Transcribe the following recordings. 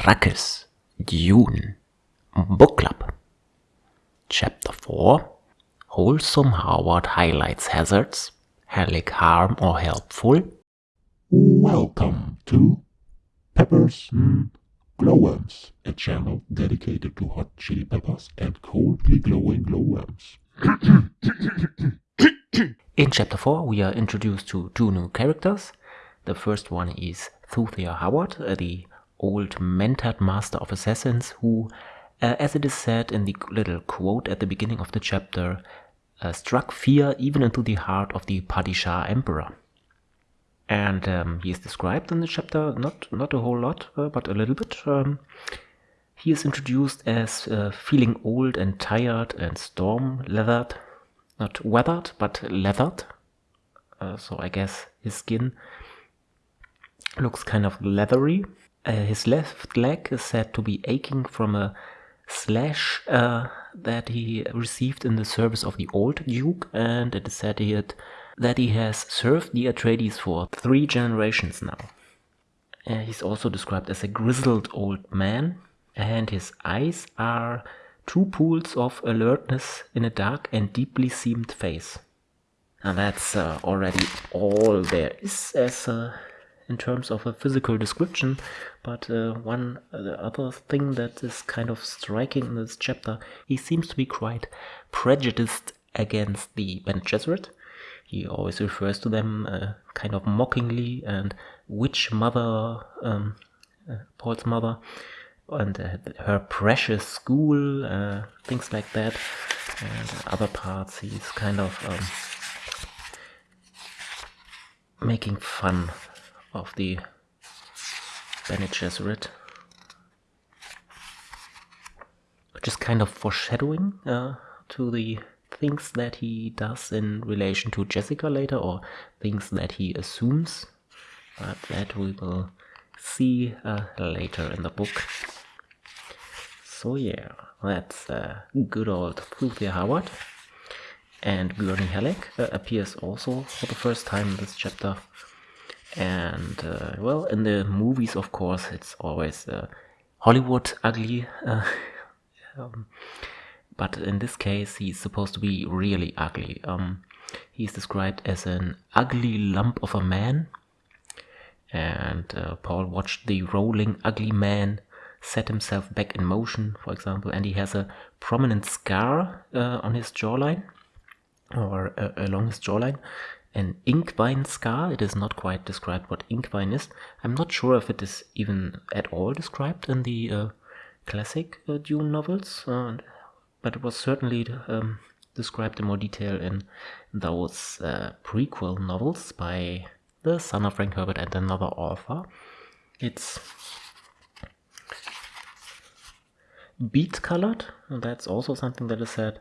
Arrakis, Dune, Book Club. Chapter 4 Wholesome Howard highlights hazards, Halleck harm or helpful. Welcome to Peppers and Glowworms, a channel dedicated to hot chili peppers and coldly glowing glowworms. In chapter 4, we are introduced to two new characters. The first one is Thufir Hawat, the old Mentat master of assassins, who, uh, as it is said in the little quote at the beginning of the chapter, uh, struck fear even into the heart of the Padishah emperor. And um, he is described in the chapter, not, not a whole lot, uh, but a little bit. Um, he is introduced as uh, feeling old and tired and storm-leathered, not weathered, but leathered. Uh, so I guess his skin looks kind of leathery. Uh, his left leg is said to be aching from a slash uh, that he received in the service of the old Duke, and it is said he had, that he has served the Atreides for three generations now. Uh, he's also described as a grizzled old man, and his eyes are two pools of alertness in a dark and deeply seamed face. And that's uh, already all there is as a in terms of a physical description, but uh, one uh, other thing that is kind of striking in this chapter, he seems to be quite prejudiced against the Bene Gesserit. He always refers to them uh, kind of mockingly and witch mother, um, uh, Paul's mother, and uh, her precious school, uh, things like that. And other parts, he's kind of um, making fun of the Bene Gesserit. Which is kind of foreshadowing uh, to the things that he does in relation to Jessica later, or things that he assumes. But that we will see uh, later in the book. So yeah, that's uh, good old Thufir Hawat. And Gurney Halleck uh, appears also for the first time in this chapter and uh, well in the movies of course it's always uh, Hollywood ugly uh, um, but in this case he's supposed to be really ugly. Um, he's described as an ugly lump of a man. And uh, Paul watched the rolling ugly man set himself back in motion for example and he has a prominent scar uh, on his jawline or uh, along his jawline an inkvine scar. It is not quite described what inkvine is. I'm not sure if it is even at all described in the uh, classic uh, Dune novels, uh, but it was certainly um, described in more detail in those uh, prequel novels by the son of Frank Herbert and another author. It's beet colored, that's also something that is said,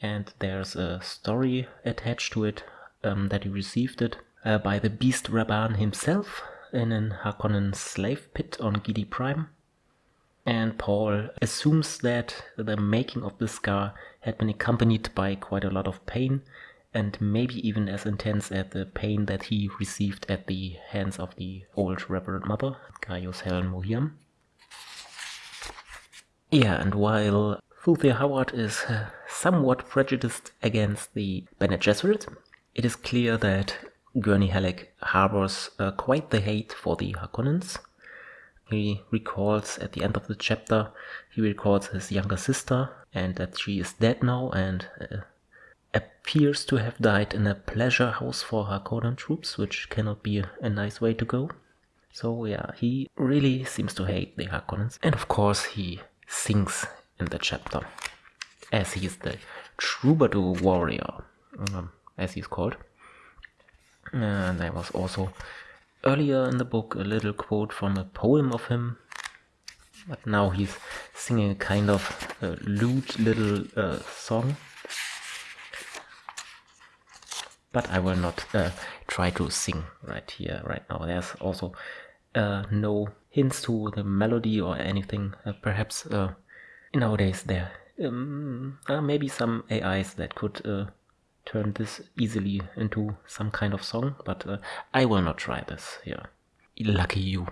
and there's a story attached to it um, that he received it uh, by the Beast Rabban himself in an Harkonnen slave pit on Giedi Prime. And Paul assumes that the making of the scar had been accompanied by quite a lot of pain, and maybe even as intense as the pain that he received at the hands of the old Reverend Mother, Gaius Helen Mohiam. Yeah, and while Thufir Hawat is uh, somewhat prejudiced against the Bene Gesserit, it is clear that Gurney Halleck harbors uh, quite the hate for the Harkonnens. He recalls at the end of the chapter, he recalls his younger sister and that she is dead now and uh, appears to have died in a pleasure house for Harkonnen troops, which cannot be a, nice way to go. So yeah, he really seems to hate the Harkonnens. And of course he sings in the chapter, as he is the troubadour warrior. Um, as he's called. And there was also earlier in the book a little quote from a poem of him. But now he's singing a kind of uh, lute little uh, song. But I will not uh, try to sing right here, right now. There's also uh, no hints to the melody or anything. Uh, perhaps uh, nowadays there um, maybe some AIs that could turn this easily into some kind of song, but uh, I will not try this here. Lucky you.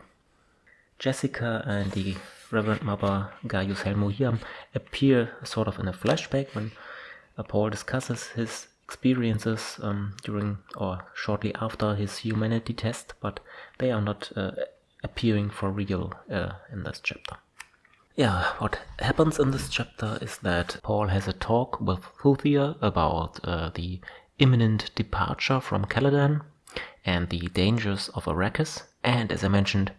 Jessica and the Reverend Mother Gaius Helen Mohiam appear sort of in a flashback when uh, Paul discusses his experiences um, during or shortly after his humanity test, but they are not uh, appearing for real uh, in this chapter. Yeah, what happens in this chapter is that Paul has a talk with Thufir about uh, the imminent departure from Caladan and the dangers of Arrakis, and as I mentioned,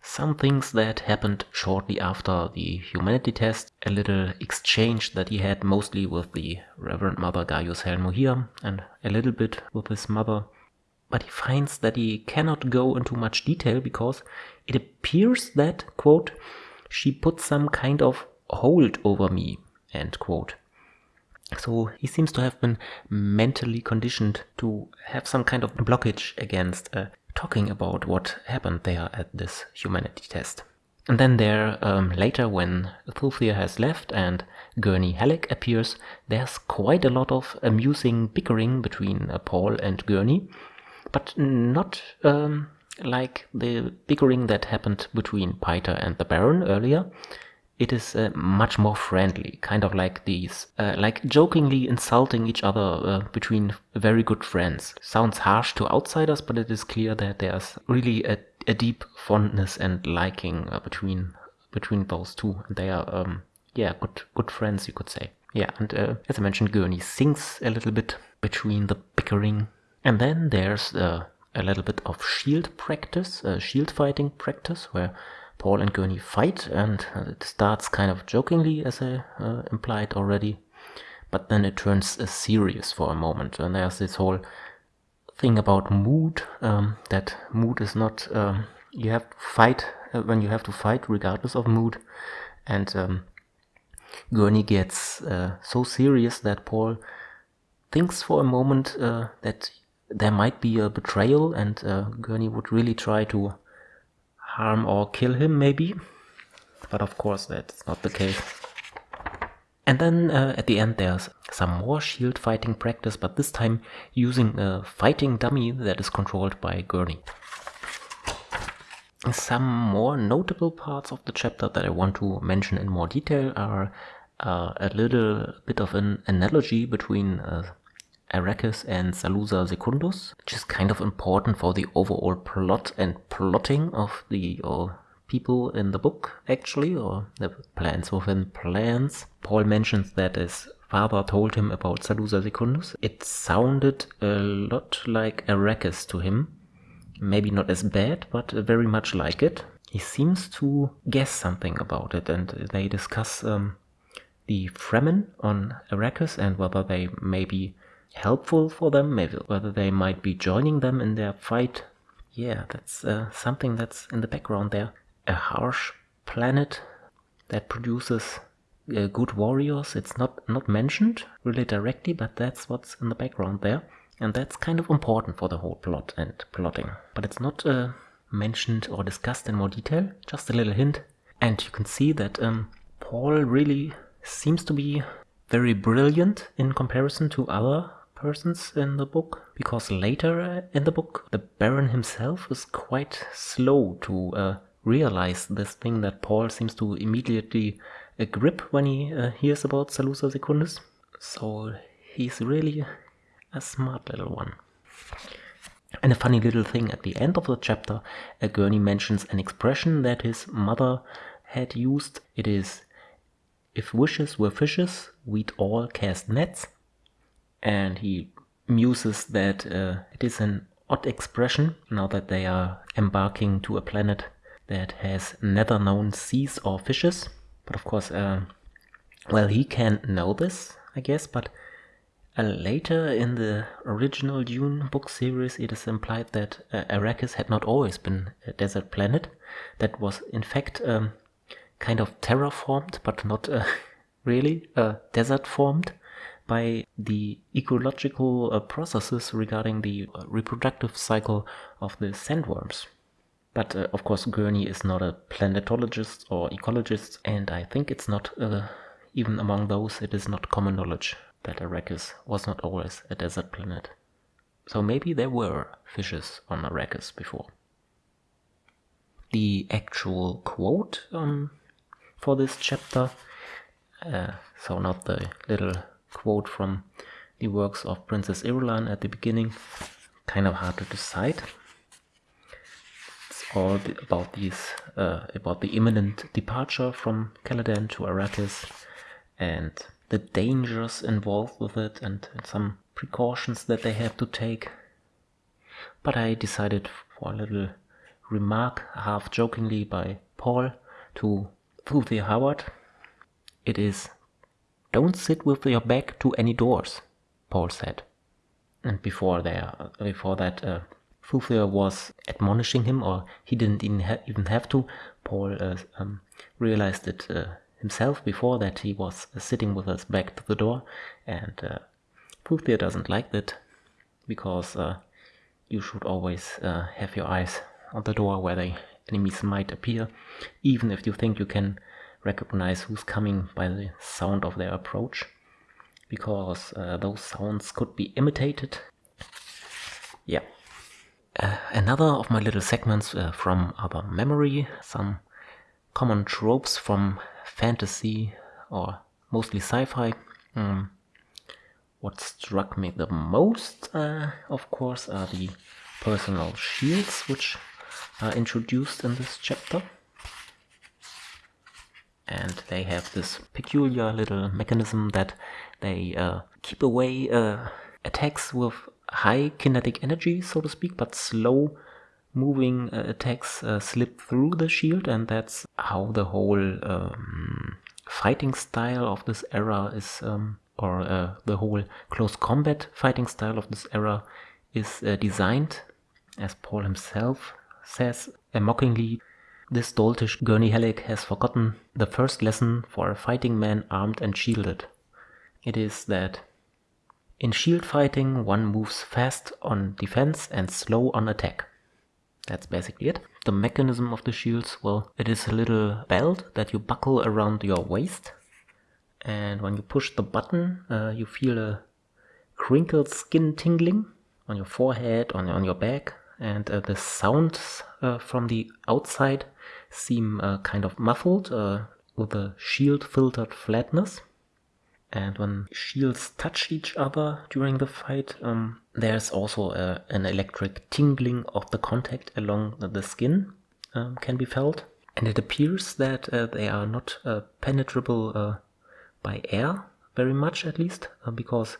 some things that happened shortly after the humanity test, a little exchange that he had mostly with the Reverend Mother Gaius Helen Mohiam and a little bit with his mother. But he finds that he cannot go into much detail because it appears that, quote, she put some kind of hold over me, end quote. So he seems to have been mentally conditioned to have some kind of blockage against uh, talking about what happened there at this humanity test. And then there, um, later when Thufir has left and Gurney Halleck appears, there's quite a lot of amusing bickering between uh, Paul and Gurney, but not um, like the bickering that happened between Piter and the Baron earlier it is uh, much more friendly, kind of like these, uh, like jokingly insulting each other uh, between very good friends. Sounds harsh to outsiders, but it is clear that there's really a, a deep fondness and liking uh, between between those two. They are, um, yeah, good good friends, you could say. Yeah, and uh, as I mentioned, Gurney sings a little bit between the bickering, and then there's uh, a little bit of shield practice, shield fighting practice, where Paul and Gurney fight, and it starts kind of jokingly, as I uh, implied already, but then it turns uh, serious for a moment, and there's this whole thing about mood um, that mood is not um, you have to fight uh, when you have to fight regardless of mood, and um, Gurney gets uh, so serious that Paul thinks for a moment uh, that there might be a betrayal, and uh, Gurney would really try to harm or kill him maybe. But of course that's not the case. And then uh, at the end there's some more shield fighting practice, but this time using a fighting dummy that is controlled by Gurney. Some more notable parts of the chapter that I want to mention in more detail are uh, a little bit of an analogy between uh, Arrakis and Salusa Secundus, which is kind of important for the overall plot and plotting of the or people in the book, actually, or the plans within plans. Paul mentions that his father told him about Salusa Secundus. It sounded a lot like Arrakis to him. Maybe not as bad, but very much like it. He seems to guess something about it, and they discuss um, the Fremen on Arrakis and whether they maybe helpful for them, maybe whether they might be joining them in their fight. Yeah, that's uh, something that's in the background there. A harsh planet that produces uh, good warriors. It's not not mentioned really directly, but that's what's in the background there, and that's kind of important for the whole plot and plotting. But it's not uh, mentioned or discussed in more detail. Just a little hint, and you can see that um, Paul really seems to be very brilliant in comparison to other persons in the book because later in the book the Baron himself is quite slow to uh, realize this thing that Paul seems to immediately uh, grip when he uh, hears about Salusa Secundus. So he's really a smart little one. And a funny little thing at the end of the chapter, uh, Gurney mentions an expression that his mother had used. It is, if wishes were fishes, we'd all cast nets and he muses that uh, it is an odd expression now that they are embarking to a planet that has never known seas or fishes. But of course, uh, well, he can know this, I guess, but uh, later in the original Dune book series, it is implied that uh, Arrakis had not always been a desert planet. That was, in fact, um, kind of terraformed, but not uh, really uh, desert formed by the ecological uh, processes regarding the uh, reproductive cycle of the sandworms. But uh, of course, Gurney is not a planetologist or ecologist, and I think it's not, uh, even among those, it is not common knowledge that Arrakis was not always a desert planet. So maybe there were fishes on Arrakis before. The actual quote um, for this chapter. Uh, so not the little quote from the works of Princess Irulan at the beginning. Kind of hard to decide. It's all about these uh, about the imminent departure from Caladan to Arrakis and the dangers involved with it and, and some precautions that they have to take. But I decided for a little remark, half jokingly by Paul to Thufir Hawat. It is, don't sit with your back to any doors, Paul said. And before there, before that, uh, was admonishing him, or he didn't even, ha- even have to. Paul uh, um, realized it uh, himself before that he was uh, sitting with his back to the door, and uh, doesn't like that because uh, you should always uh, have your eyes on the door where the enemies might appear, even if you think you can recognize who's coming by the sound of their approach, because uh, those sounds could be imitated. Yeah. Uh, another of my little segments uh, from our memory, some common tropes from fantasy or mostly sci-fi. Um, what struck me the most, uh, of course, are the personal shields, which are introduced in this chapter. And they have this peculiar little mechanism that they uh, keep away uh, attacks with high kinetic energy, so to speak, but slow moving uh, attacks uh, slip through the shield, and that's how the whole um, fighting style of this era is um, or uh, the whole close combat fighting style of this era is uh, designed, as Paul himself says mockingly. This doltish Gurney Halleck has forgotten the first lesson for a fighting man armed and shielded. It is that in shield fighting, one moves fast on defense and slow on attack. That's basically it. The mechanism of the shields, well, it is a little belt that you buckle around your waist and when you push the button uh, you feel a crinkled skin tingling on your forehead on, on your back and uh, the sounds uh, from the outside seem uh, kind of muffled uh, with a shield filtered flatness. And when shields touch each other during the fight um, there's also a, uh, an electric tingling of the contact along the skin um, can be felt. And it appears that they are not penetrable by air, very much at least, uh, because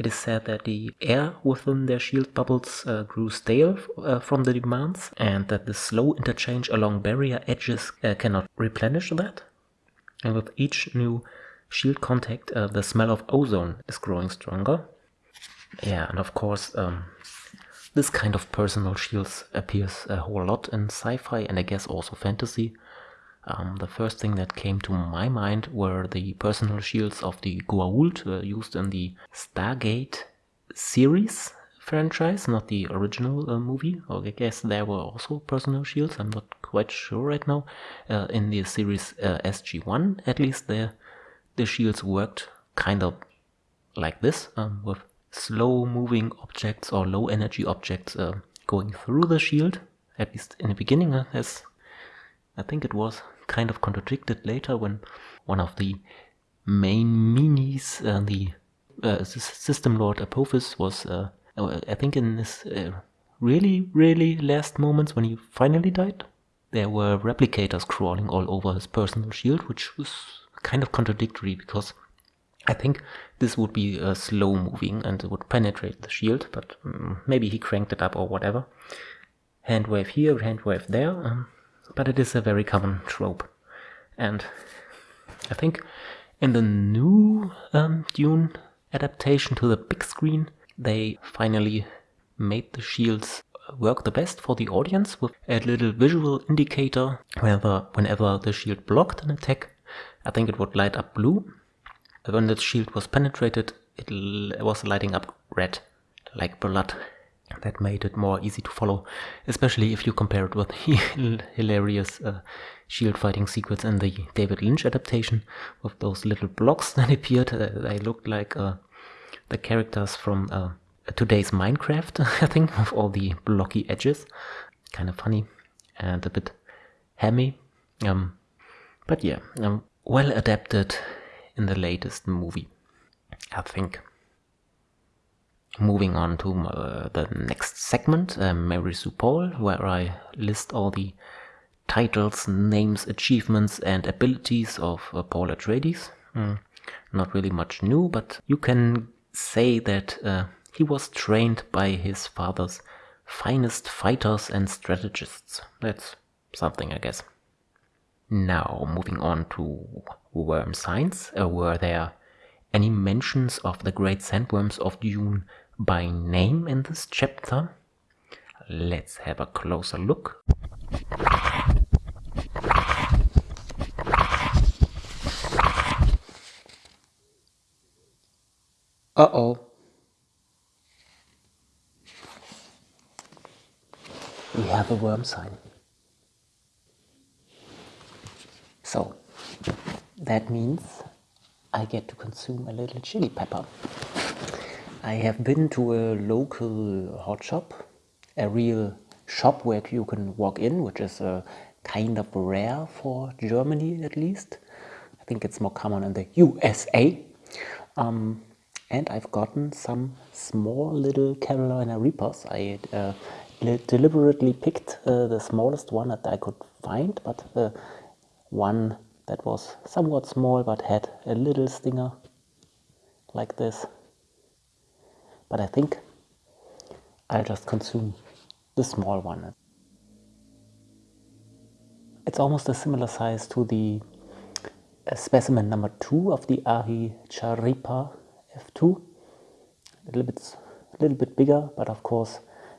it is said that the air within their shield bubbles uh, grew stale uh, from the demands, and that the slow interchange along barrier edges uh, cannot replenish that. And with each new shield contact, uh, the smell of ozone is growing stronger. Yeah, and of course, um, this kind of personal shields appears a whole lot in sci fi and I guess also fantasy. Um, the first thing that came to my mind were the personal shields of the Goa'uld uh, used in the Stargate series franchise, not the original uh, movie. I guess there were also personal shields. I'm not quite sure right now. Uh, in the series uh, SG1, at least, the the shields worked kind of like this, um, with slow-moving objects or low-energy objects uh, going through the shield. At least in the beginning, uh, as I think it was kind of contradicted later when one of the main meanies, uh, the uh, System Lord Apophis, was, uh, uh, I think, in his uh, really, really last moments when he finally died. There were replicators crawling all over his personal shield, which was kind of contradictory because I think this would be uh, slow moving and it would penetrate the shield, but um, maybe he cranked it up or whatever. Hand wave here, hand wave there. Um, but it is a very common trope. And I think in the new um, Dune adaptation to the big screen, they finally made the shields work the best for the audience with a little visual indicator whenever, whenever the shield blocked an attack. I think it would light up blue. When the shield was penetrated, it was lighting up red, like blood that made it more easy to follow, especially if you compare it with the hilarious uh, shield fighting sequence in the David Lynch adaptation with those little blocks that appeared. Uh, they looked like uh, the characters from uh, today's Minecraft, I think, with all the blocky edges. Kind of funny and a bit hammy. Um, But yeah, um, well adapted in the latest movie, I think. Moving on to uh, the next segment, uh, Mary Sue Paul, where I list all the titles, names, achievements, and abilities of uh, Paul Atreides. Mm, not really much new, but you can say that uh, he was trained by his father's finest fighters and strategists. That's something, I guess. Now, moving on to worm signs. Uh, were there any mentions of the great sandworms of Dune by name in this chapter? Let's have a closer look. Uh-oh. We have a worm sign. So, that means I get to consume a little chili pepper. I have been to a local hot shop, a real shop where you can walk in, which is uh, kind of rare for Germany at least. I think it's more common in the USA. Um, and I've gotten some small little Carolina Reapers. I uh, deliberately picked uh, the smallest one that I could find, but uh, one that was somewhat small but had a little stinger like this. But I think I'll just consume the small one. It's almost a similar size to the uh, specimen number two of the Ahi Charipa F2. A little bit, a little bit bigger, but of course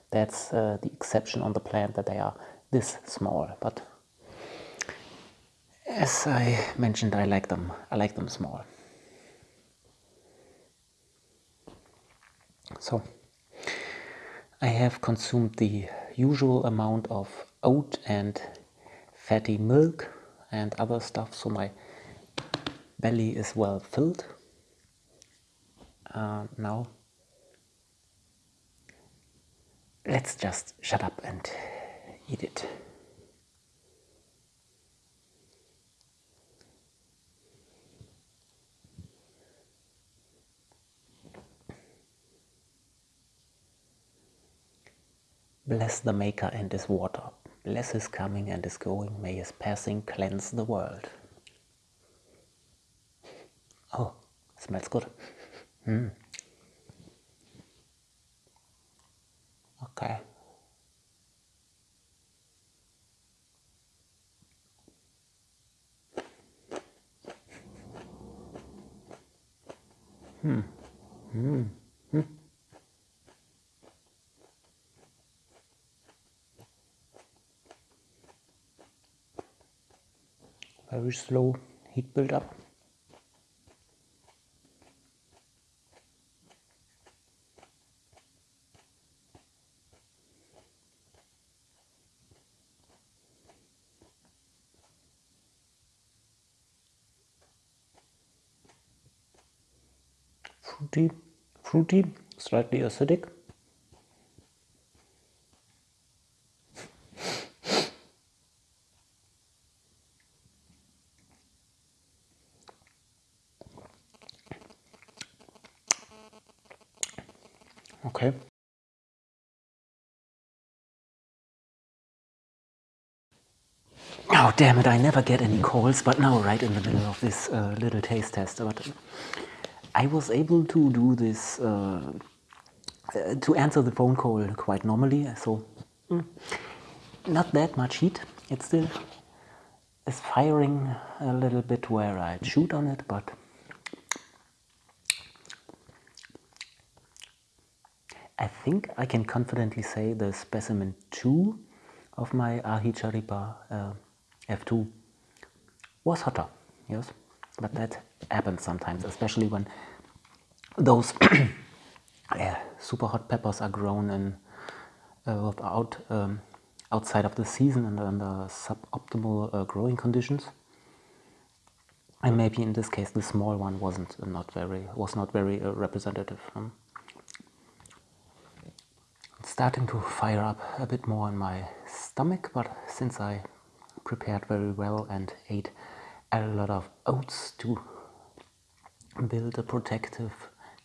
that's uh, the exception on the plant that they are this small. But as I mentioned, I like them. I like them small. So I have consumed the usual amount of oat and fatty milk and other stuff, so my belly is well filled. Uh, now let's just shut up and eat it. Bless the Maker and his water. Bless his coming and his going. May his passing cleanse the world. Oh, smells good. Mm. Okay. Hmm. Hmm. Hmm. Very slow heat build up. fruity, fruity, slightly acidic. Okay. Oh, damn it, I never get any calls, but now right in the middle of this uh, little taste test. But I was able to do this, uh, uh, to answer the phone call quite normally, so mm, not that much heat. It still is firing a little bit where I shoot on it, but I think I can confidently say the specimen 2 of my Ahicharipa uh, F2 was hotter, yes, but that happens sometimes, especially when those super hot peppers are grown in uh, out, um, outside of the season and under suboptimal uh, growing conditions. And maybe in this case the small one wasn't uh, not very was not very uh, representative. Um, starting to fire up a bit more in my stomach, but since I prepared very well and ate a lot of oats to build a protective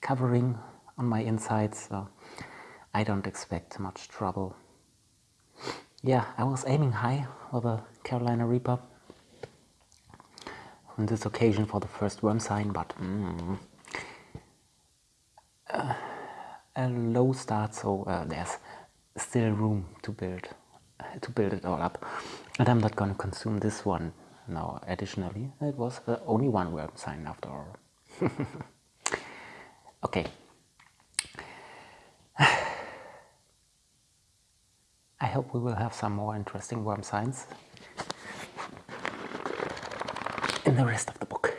covering on my insides, so I don't expect much trouble. Yeah, I was aiming high for the Carolina Reaper on this occasion for the first worm sign, but mm, uh, a low start, so uh, there's still room to build to build it all up. And I'm not going to consume this one now. Additionally, it was uh, only one worm sign after all. okay. I hope we will have some more interesting worm signs in the rest of the book.